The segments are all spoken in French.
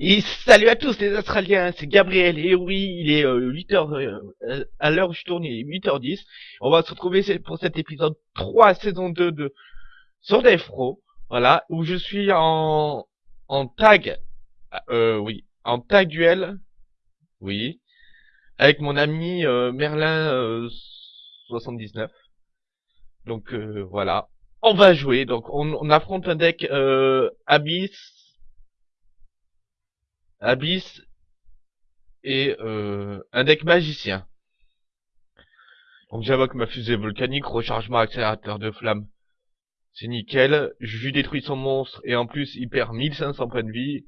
Et salut à tous les Australiens, c'est Gabriel, et oui, il est 8h, euh, à l'heure où je tourne, il est 8h10. On va se retrouver pour cet épisode 3, saison 2 de sur Defro, voilà, où je suis en, en tag, euh, oui, en tag duel, oui, avec mon ami euh, Merlin 79. Donc voilà, on va jouer, donc on, on affronte un deck Abyss, Abyss et euh, un deck magicien. Donc j'invoque ma fusée volcanique, rechargement accélérateur de flamme. C'est nickel. Je lui détruis son monstre et en plus il perd 1500 points de vie.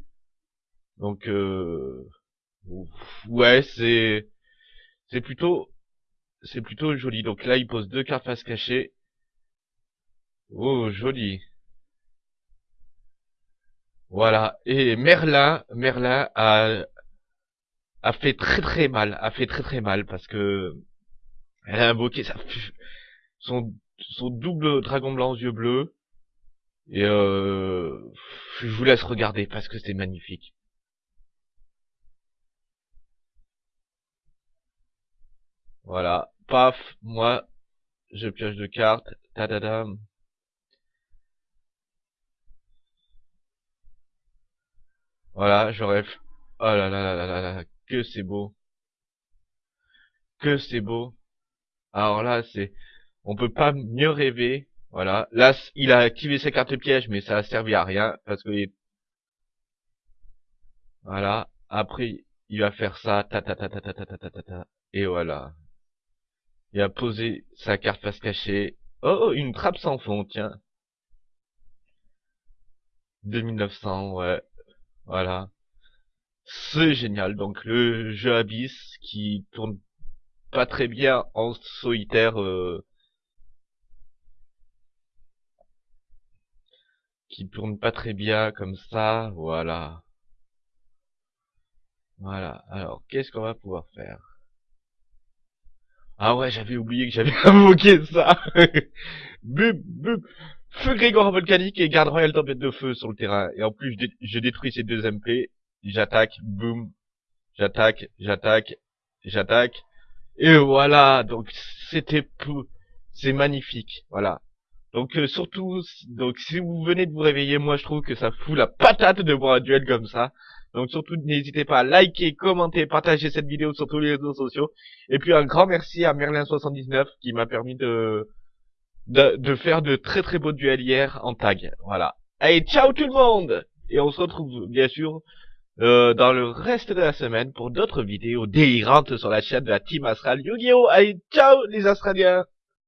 Donc euh, ouais c'est c'est plutôt c'est plutôt joli. Donc là il pose deux cartes face cachée. Oh joli. Voilà. Et Merlin, Merlin a, a fait très très mal, a fait très très mal parce que elle a invoqué sa, son, son double dragon blanc aux yeux bleus. Et euh, je vous laisse regarder parce que c'est magnifique. Voilà. Paf, moi, je pioche de cartes. Tadadam. Voilà, j'aurais... Oh là là là là là là, que c'est beau. Que c'est beau. Alors là, c'est... On peut pas mieux rêver. Voilà. Là, il a activé ses cartes pièges, mais ça a servi à rien, parce que... Voilà. Après, il va faire ça, ta ta ta ta ta ta ta ta ta ta, et voilà. Il a posé sa carte face cachée. Oh, une trappe sans fond, tiens. 2900, ouais. Voilà. C'est génial. Donc le jeu Abyss qui tourne pas très bien en solitaire. Euh, qui tourne pas très bien comme ça. Voilà. Voilà. Alors, qu'est-ce qu'on va pouvoir faire? Ah ouais, j'avais oublié que j'avais invoqué ça. bum, bum. Feu Grégor volcanique et garde royal tempête de feu sur le terrain. Et en plus, je, détruis ces deux MP. J'attaque, boum. J'attaque, j'attaque, j'attaque. Et voilà, donc c'était c'est magnifique, voilà. Donc euh, surtout, donc si vous venez de vous réveiller, moi je trouve que ça fout la patate de voir un duel comme ça. Donc surtout n'hésitez pas à liker, commenter, partager cette vidéo sur tous les réseaux sociaux. Et puis un grand merci à Merlin79 qui m'a permis de de, faire de très très beaux duels hier en tag. Voilà. Allez, ciao tout le monde Et on se retrouve bien sûr euh, dans le reste de la semaine pour d'autres vidéos délirantes sur la chaîne de la Team Astral Yu-Gi-Oh! Allez, ciao les Australiens